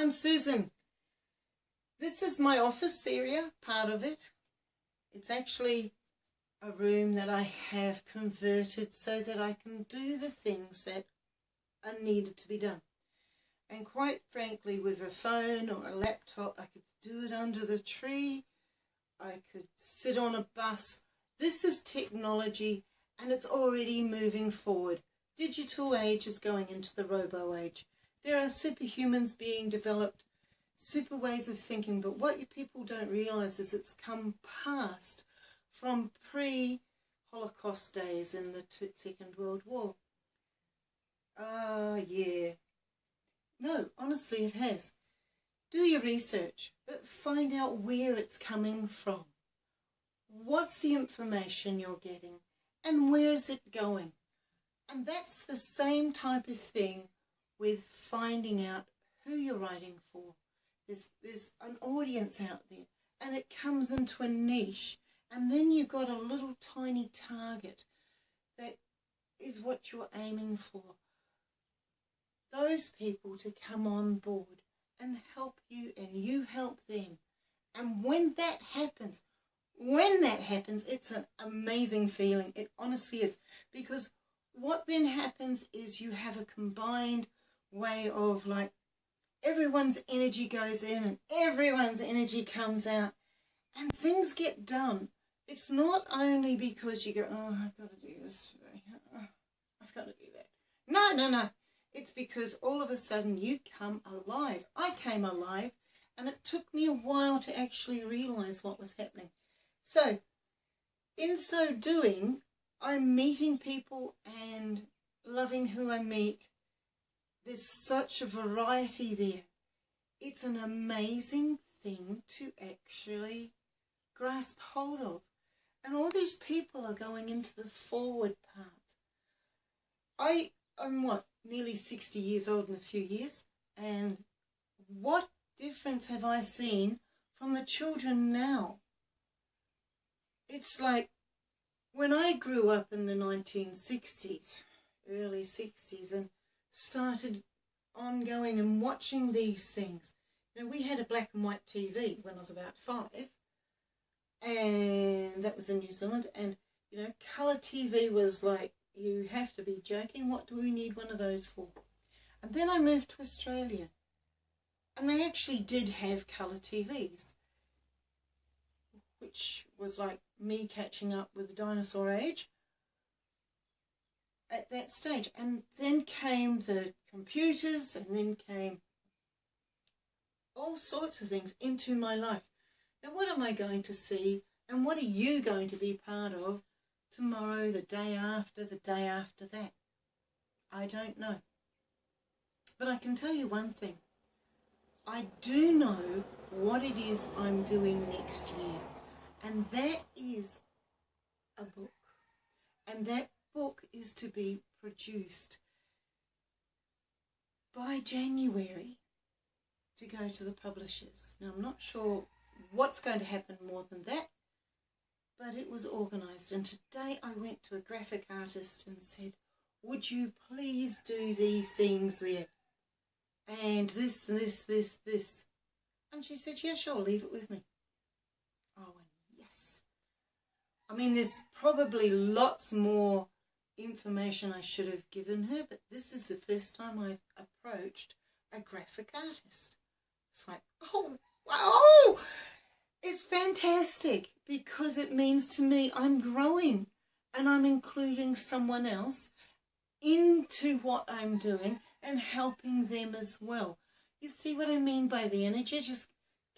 I'm Susan. This is my office area, part of it. It's actually a room that I have converted so that I can do the things that are needed to be done. And quite frankly, with a phone or a laptop, I could do it under the tree. I could sit on a bus. This is technology and it's already moving forward. Digital age is going into the robo age. There are superhumans being developed, super ways of thinking, but what you people don't realize is it's come past from pre-Holocaust days in the Second World War. Ah, uh, yeah. No, honestly it has. Do your research, but find out where it's coming from. What's the information you're getting and where is it going? And that's the same type of thing with finding out who you're writing for. There's, there's an audience out there and it comes into a niche and then you've got a little tiny target that is what you're aiming for. Those people to come on board and help you and you help them. And when that happens, when that happens, it's an amazing feeling. It honestly is. Because what then happens is you have a combined way of like everyone's energy goes in and everyone's energy comes out and things get done. It's not only because you go, oh, I've got to do this today. Oh, I've got to do that. No, no, no. It's because all of a sudden you come alive. I came alive and it took me a while to actually realize what was happening. So, in so doing, I'm meeting people and loving who I meet. There's such a variety there. It's an amazing thing to actually grasp hold of. And all these people are going into the forward part. I am what, nearly 60 years old in a few years. And what difference have I seen from the children now? it's like when I grew up in the 1960s, early 60s, and started ongoing and watching these things. You know, we had a black and white TV when I was about five, and that was in New Zealand, and, you know, colour TV was like, you have to be joking, what do we need one of those for? And then I moved to Australia, and they actually did have colour TVs, which was like me catching up with the dinosaur age at that stage. And then came the computers and then came all sorts of things into my life. Now what am I going to see and what are you going to be part of tomorrow, the day after, the day after that? I don't know. But I can tell you one thing. I do know what it is I'm doing next year. And that is a book. And that book is to be produced by January to go to the publishers. Now, I'm not sure what's going to happen more than that, but it was organised. And today I went to a graphic artist and said, would you please do these things there? And this, this, this, this. And she said, yeah, sure, leave it with me. Oh, yes. I mean, there's probably lots more information I should have given her, but this is the first time I've approached a graphic artist. It's like, oh, wow, it's fantastic because it means to me I'm growing and I'm including someone else into what I'm doing and helping them as well. You see what I mean by the energy just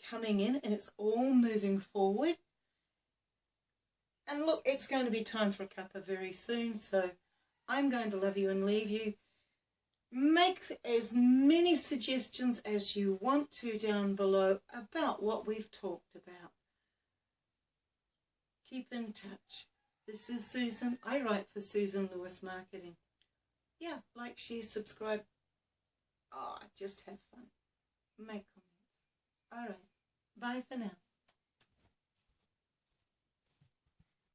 coming in and it's all moving forward and look, it's going to be time for a cuppa very soon, so I'm going to love you and leave you. Make as many suggestions as you want to down below about what we've talked about. Keep in touch. This is Susan. I write for Susan Lewis Marketing. Yeah, like, share, subscribe. Oh, just have fun. Make comments. Alright, bye for now.